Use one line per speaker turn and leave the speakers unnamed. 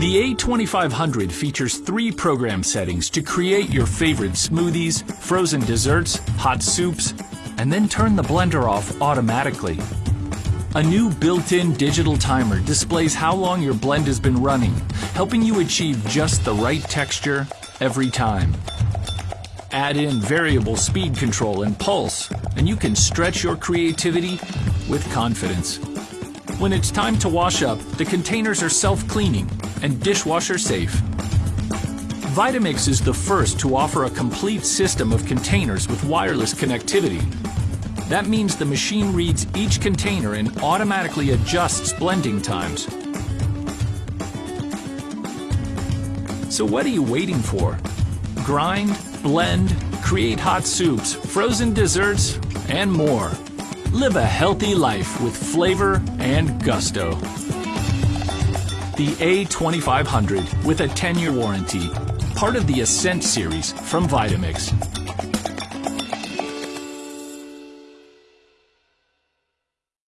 The A2500 features three program settings to create your favorite smoothies, frozen desserts, hot soups, and then turn the blender off automatically. A new built-in digital timer displays how long your blend has been running, helping you achieve just the right texture every time. Add in variable speed control and pulse, and you can stretch your creativity with confidence. When it's time to wash up, the containers are self-cleaning and dishwasher safe. Vitamix is the first to offer a complete system of containers with wireless connectivity. That means the machine reads each container and automatically adjusts blending times. So what are you waiting for? Grind, blend, create hot soups, frozen desserts, and more. Live a healthy life with flavor and gusto. The A2500 with a 10-year warranty, part of the Ascent series from Vitamix.